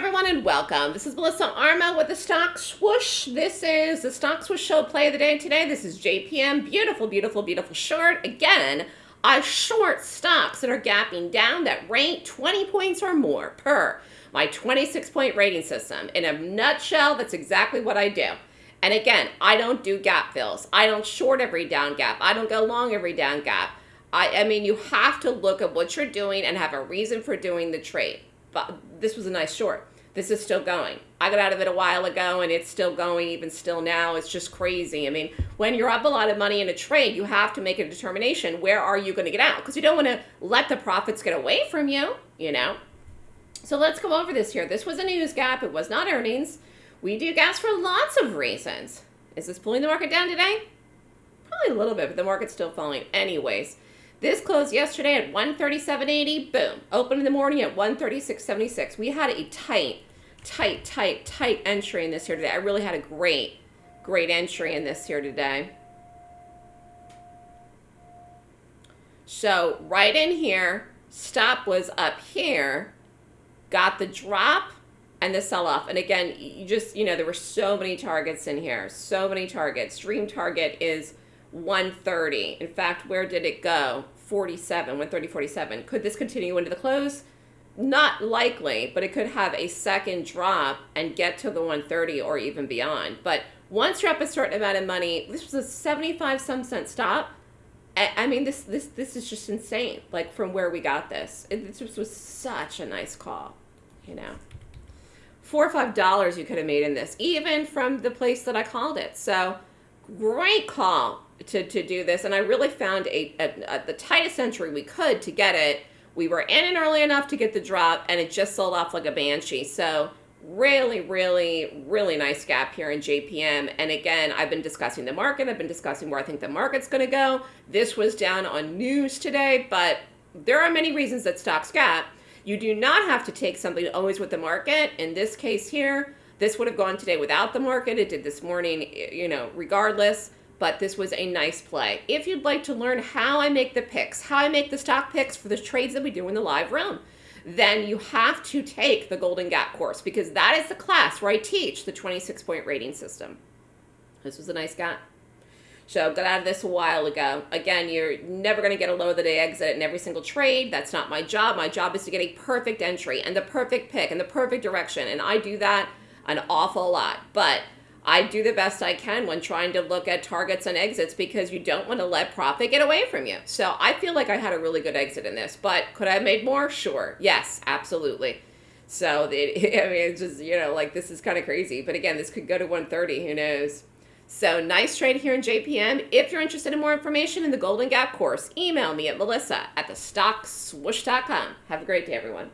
everyone, and welcome. This is Melissa Armo with the Stock Swoosh. This is the Stock Swoosh Show play of the day today. This is JPM. Beautiful, beautiful, beautiful short. Again, I short stocks that are gapping down that rank 20 points or more per my 26 point rating system. In a nutshell, that's exactly what I do. And again, I don't do gap fills. I don't short every down gap. I don't go long every down gap. I, I mean, you have to look at what you're doing and have a reason for doing the trade this was a nice short. This is still going. I got out of it a while ago and it's still going even still now. It's just crazy. I mean, when you're up a lot of money in a trade, you have to make a determination where are you going to get out because you don't want to let the profits get away from you, you know. So let's go over this here. This was a news gap. It was not earnings. We do gas for lots of reasons. Is this pulling the market down today? Probably a little bit, but the market's still falling anyways. This closed yesterday at 137.80. Boom. Open in the morning at 136.76. We had a tight, tight, tight, tight entry in this here today. I really had a great, great entry in this here today. So right in here, stop was up here, got the drop and the sell off. And again, you just, you know, there were so many targets in here, so many targets. Dream target is 130. In fact, where did it go? 47, 130, 47. Could this continue into the close? Not likely, but it could have a second drop and get to the 130 or even beyond. But once you're up a certain amount of money, this was a 75 some cent stop. I mean, this this this is just insane. Like from where we got this, it, this was such a nice call, you know. Four or five dollars you could have made in this, even from the place that I called it. So, great call to, to do this. And I really found a, a, a, the tightest entry we could to get it. We were in it early enough to get the drop, and it just sold off like a banshee. So really, really, really nice gap here in JPM. And again, I've been discussing the market. I've been discussing where I think the market's going to go. This was down on news today, but there are many reasons that stocks gap. You do not have to take something always with the market. In this case here, this would have gone today without the market. It did this morning, you know, regardless but this was a nice play. If you'd like to learn how I make the picks, how I make the stock picks for the trades that we do in the live room, then you have to take the Golden Gap course because that is the class where I teach the 26 point rating system. This was a nice gap. So got out of this a while ago. Again, you're never going to get a low of the day exit in every single trade. That's not my job. My job is to get a perfect entry and the perfect pick and the perfect direction. And I do that an awful lot. But I do the best I can when trying to look at targets and exits because you don't want to let profit get away from you. So I feel like I had a really good exit in this, but could I have made more? Sure. Yes, absolutely. So it, I mean, it's just, you know, like this is kind of crazy. But again, this could go to 130. Who knows? So nice trade here in JPM. If you're interested in more information in the Golden Gap course, email me at melissa at thestockswoosh.com. Have a great day, everyone.